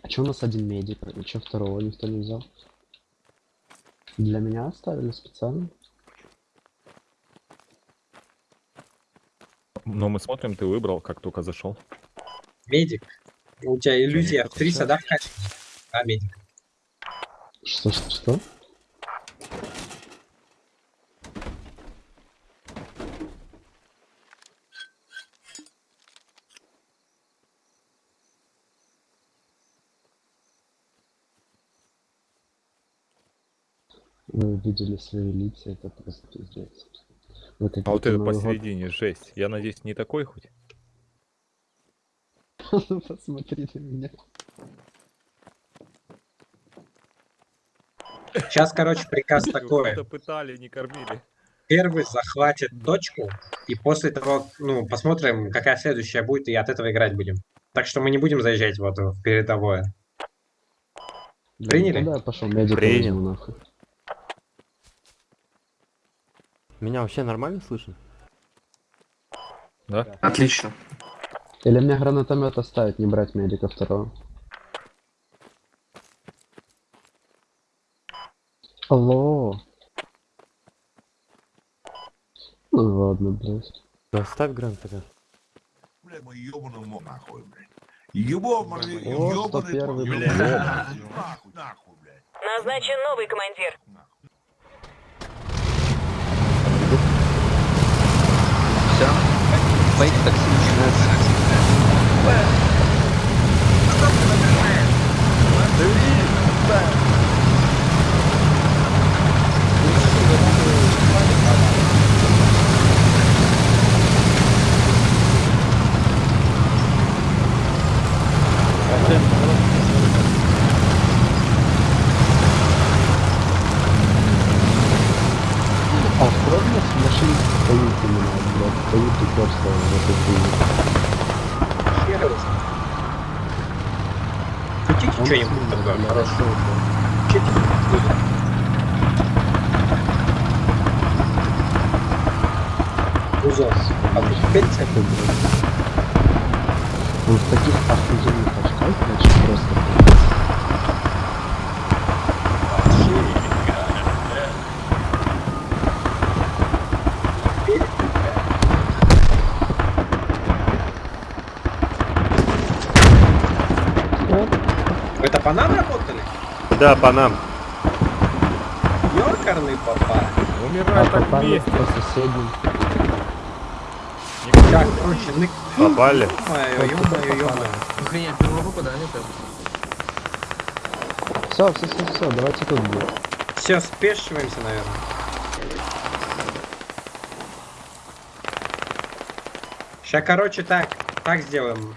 А чё у нас один медик? И чё второго никто не взял? Для меня оставили специально? Но мы смотрим, ты выбрал, как только зашел. Медик. У тебя иллюзия актриса, да? А, медик. Что, что, что? Вы увидели свои лица, это просто пиздец. Вы А вот это Новый год- посередине, жесть. Я надеюсь, не такой хоть? (laughs) Посмотри на меня. Сейчас, короче, приказ такой. пытали, не кормили. первый захватит точку, и после того, ну, посмотрим, какая следующая будет, и от этого играть будем. Так что мы не будем заезжать вот в передовое. Приняли? Да, пошел медик Принял. нахуй. Меня вообще нормально слышно? Да? Отлично. Или мне гранатомет оставить, не брать медика второго. Алло. Ну ладно, блядь. Да оставь грант тогда. Бля, мой ёбаный мог нахуй, блядь. Ёбаный, О, ёбаный, 101 блядь. блядь. Нахуй, нахуй, блядь. Назначен новый командир. Все. Фейк такси начинается. А открой мне в именно, блядь, стоит и просто в этой хуйне. Хер его знает. Шутите что-нибудь такое хорошее? Шутите. Узор. А вот теперь блядь. Он в таких охуенных очках, значит, просто... Это по нам работали? Да, по нам. Ёркарный папа. Умирай А так попали вместе. по соседним. Так, короче, нык. Попали. Ё-моё, ё-моё, ё-моё. Охренеть, первого попадания. Все, все, все, все, давайте тут будет. Все, спешиваемся, наверное. Сейчас, короче, так, так сделаем.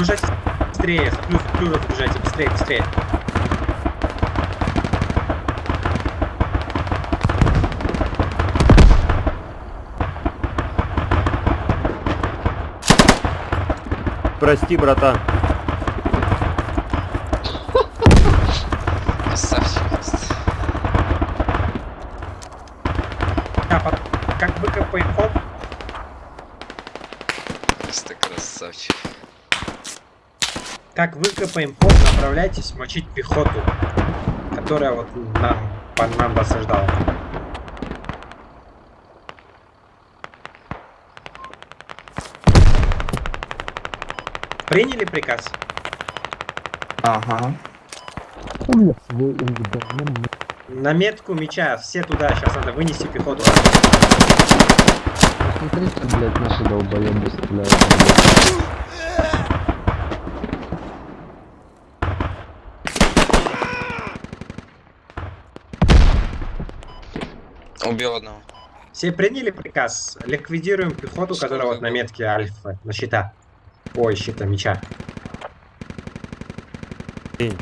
Разгружайте быстрее, плюс, плюс разгружайте, быстрее, быстрее. Прости, братан. (laughs) Красавчик. А, потом, как выкопаем хоп, Просто красавчик. Как выкопаем хоп, направляйтесь мочить пехоту, которая вот нам, по нам досаждала. Приняли приказ? Ага. У меня свой МВД. На метку меча, все туда, сейчас надо вынести пехоту. Смотрите, блядь, наши долбоебы стреляют. Убил одного. Все приняли приказ? Ликвидируем пехоту, которая вот на метке альфа, на щита. Ой, щита, меча. День.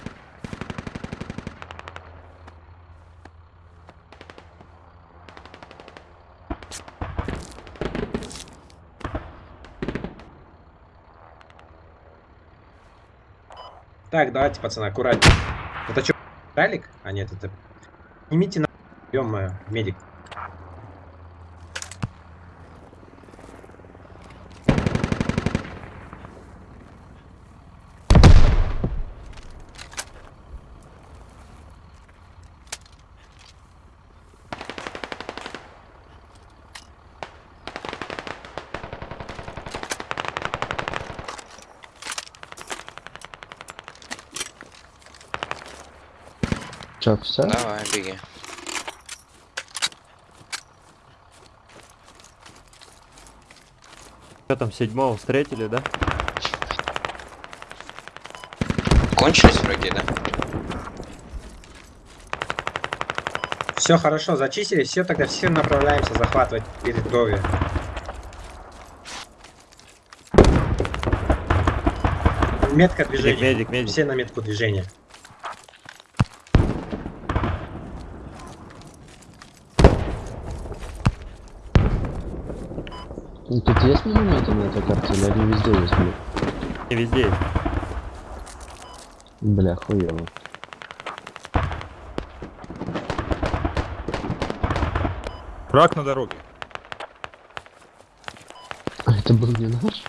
Так, давайте, пацаны, аккуратнее. Это что, Ралик? А нет, это... Снимите на... ё медик. Чё, все? Давай, беги. Что там, седьмого встретили, да? Кончились враги, да? Все хорошо, зачистились, все, тогда все направляемся захватывать передовье. Метка движения. медик, медик. Все на метку движения. Ну, Тут есть минометы на этой карте, или они везде есть, блин? И везде есть. Бля, хуёво. Враг на дороге. А это был не наш?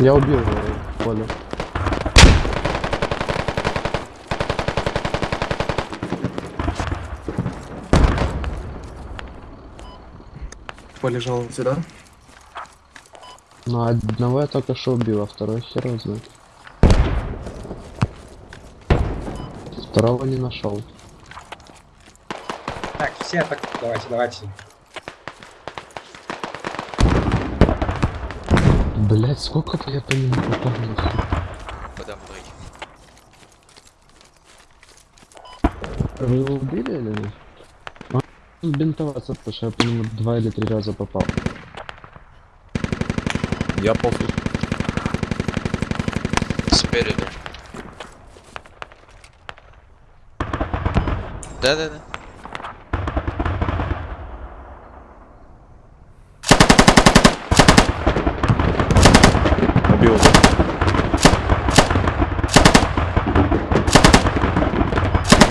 Я убил его в Полежал сюда. Ну, одного я только что убил, а второй хер знает. Второго не нашел. Так, все так, давайте, давайте. Блять, сколько я по нему попал нахуй? Подобрый. Вы его убили или нет? Он бинтоваться, потому что я по нему два или три раза попал. Я ползу. Спереди. Да-да-да. Убил.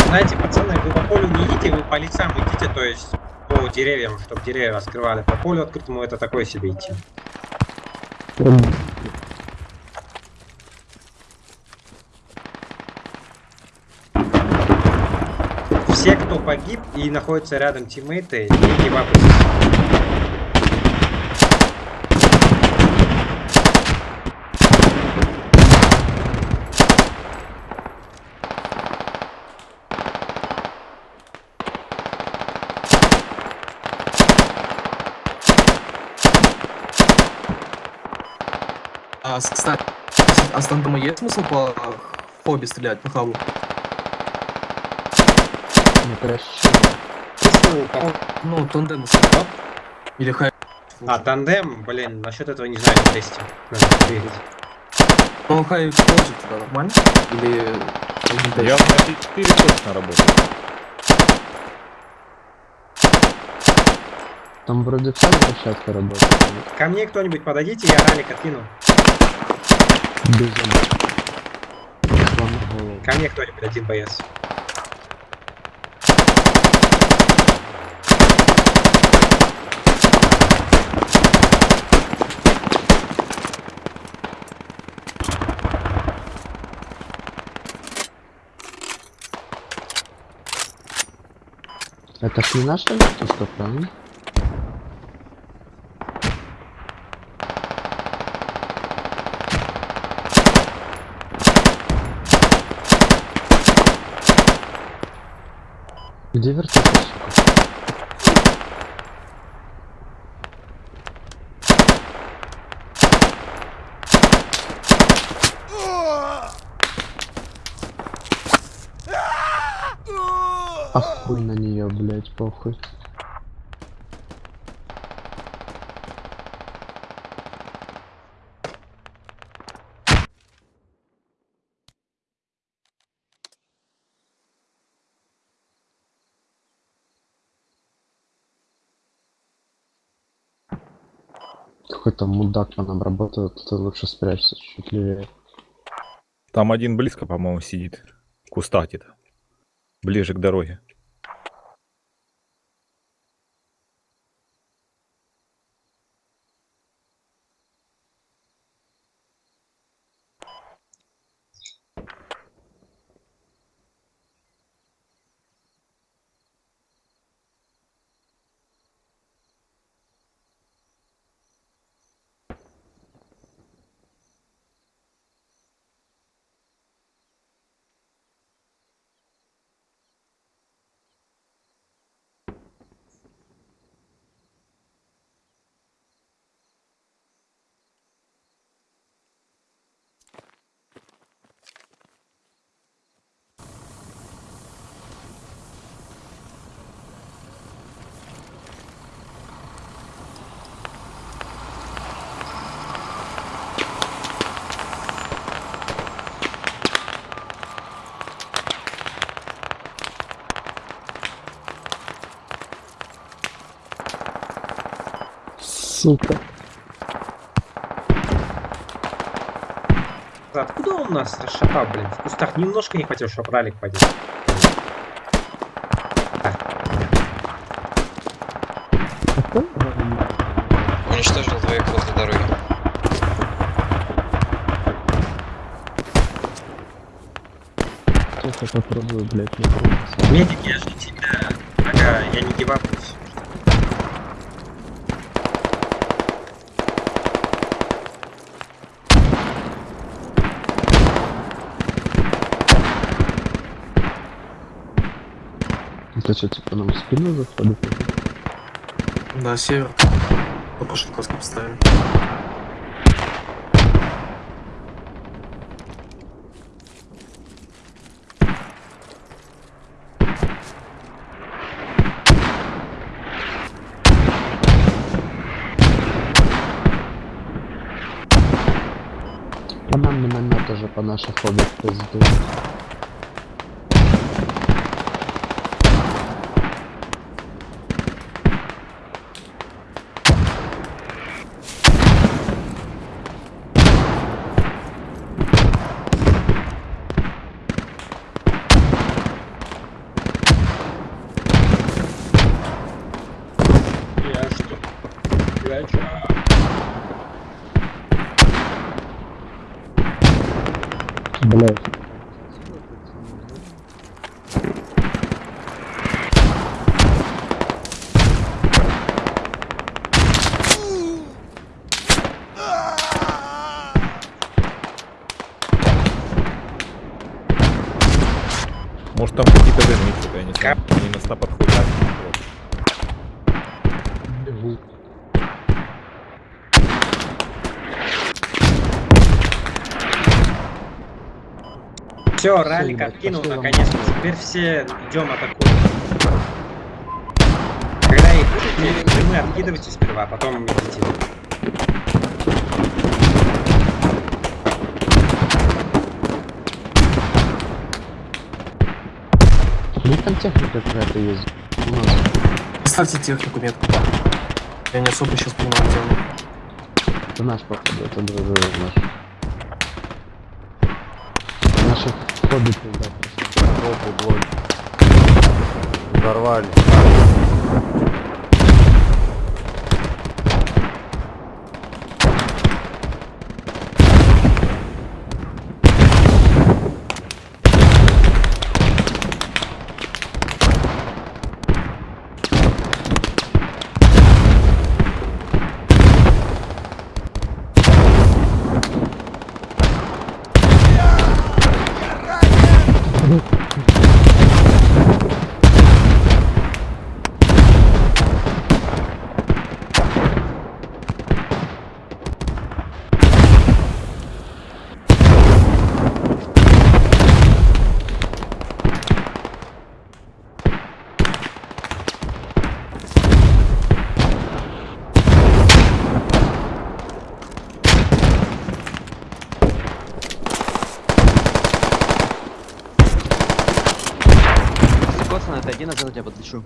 Знаете, идите, вы по лицам идите, то есть по деревьям, чтобы деревья раскрывали. По полю открытому это такое себе идти. Все, кто погиб и находятся рядом тиммейты, не эвакуируйтесь. А, кстати, а с тандема есть смысл по хобби стрелять, по хабу? Не прощу. Ну, тандем стрелять. Или хай. А, тандем, блин, насчет этого не знаю, не тесте. Надо проверить. Ну, хай положит туда нормально? Или... Я на 4 точно работаю. Там вроде вся площадка работает. Ко мне кто-нибудь подойдите, я ралик откину. Безумно. Ко мне кто-нибудь, один боец. Это не наша вертушка, правильно? Где сука? Охуй на нее, блять, похуй. Какой-то мудак по нам работает, ты лучше спрячься чуть левее. Там один близко, по-моему, сидит. Где-то. Ближе к дороге. Сука. Откуда он нас расшатал, блин? В кустах немножко не хватило, чтобы ралик поднять. Уничтожил двоих возле дороги. Я попробую, блядь, не броситься. Медик, я же тебя. Ага, я не гивапнусь. Это что, типа нам в спину заходит? Да, север. По Шелковски поставили. По нам миномет уже по нашей ходу пизду. Я что? Я чё? Блядь. Может что-то я не знаю. Они на 100 подходят. Все, ралик откинул наконец-то. Теперь все идем атакуем. Когда их будете, вы откидывайте сперва, а потом идите. Там техника какая-то есть. У нас. Ставьте технику метку. Я не особо сейчас понимаю, где он. Это наш походу, это другой наш. Наши ходы туда просто. Взорвали. Коцан, отойди назад, я тебя подлечу.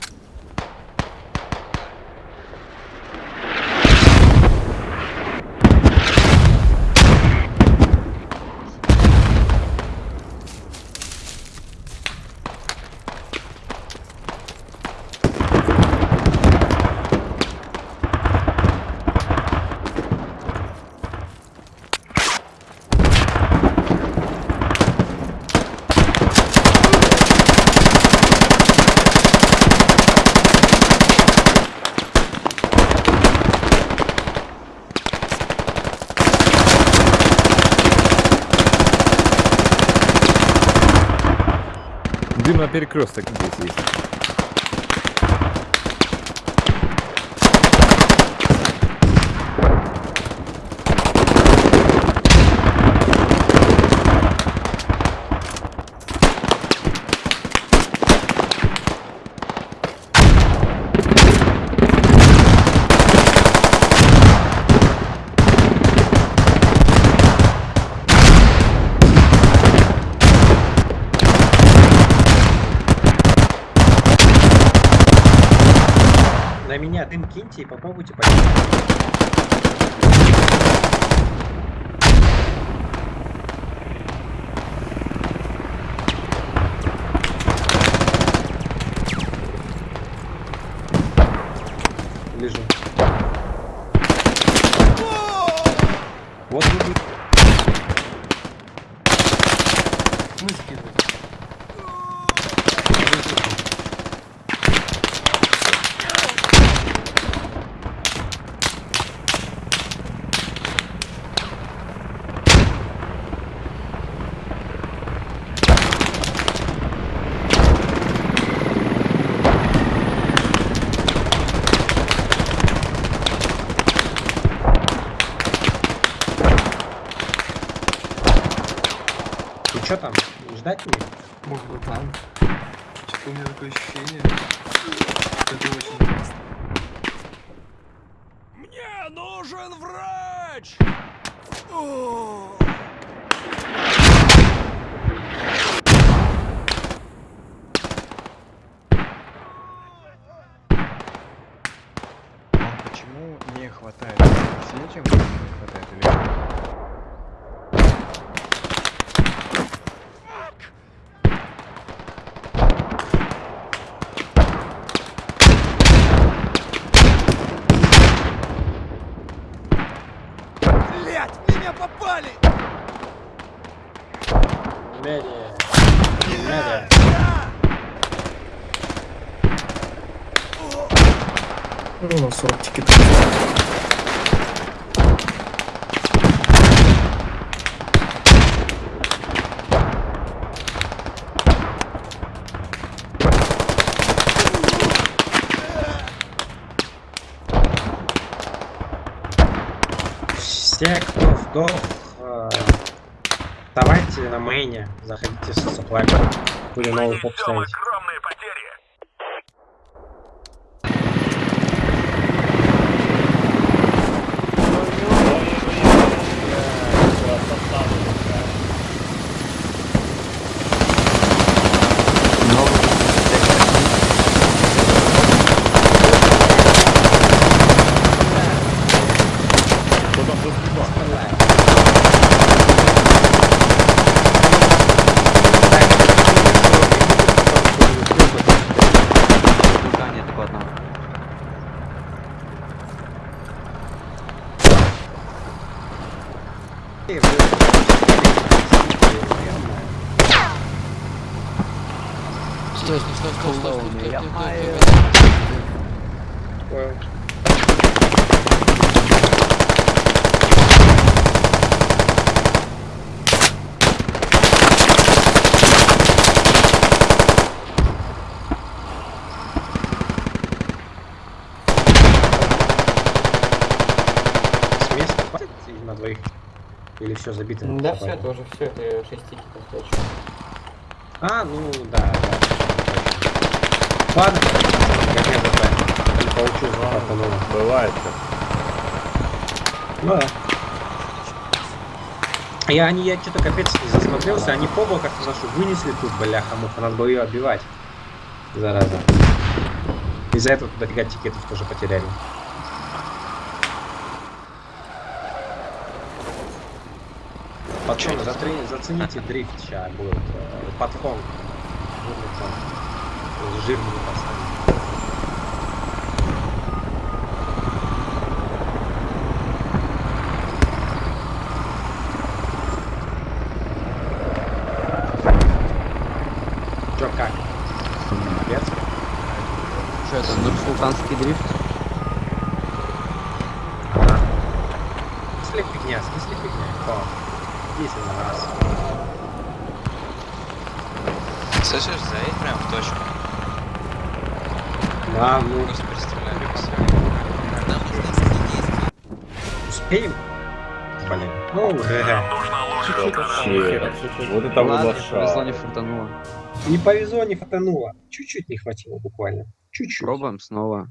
Дым на перекресток здесь есть. прикиньте и попробуйте Украине. Заходите в соцоплаги. Были новые поп ставить. Все забито? Да, все, это уже все, это 6 тикетов точно. А, ну да, да. Ладно, как я знаю, не получилось потонуло. Бывает Ну да. Я, они, я что-то капец не засмотрелся, они побо как-то нашу вынесли тут, бляха, муха, надо было ее отбивать. Зараза. Из-за этого туда тикетов тоже потеряли. Пацаны, затри- зацените дрифт сейчас будет. э, Подхон. Жирный пацан. Чё, как? Молодец. Что это, Нурсултанский дрифт? В смысле фигня, в смысле фигня? О, если на раз. Слышишь, заедь прям в точку. Да, ну, Пусть пристреляемся. Успеем? Блин. Ну, ура. Вот это Ладно, было не повезло, не фартануло. Не повезло, не фатануло. Чуть-чуть не хватило буквально. Чуть-чуть. Пробуем снова.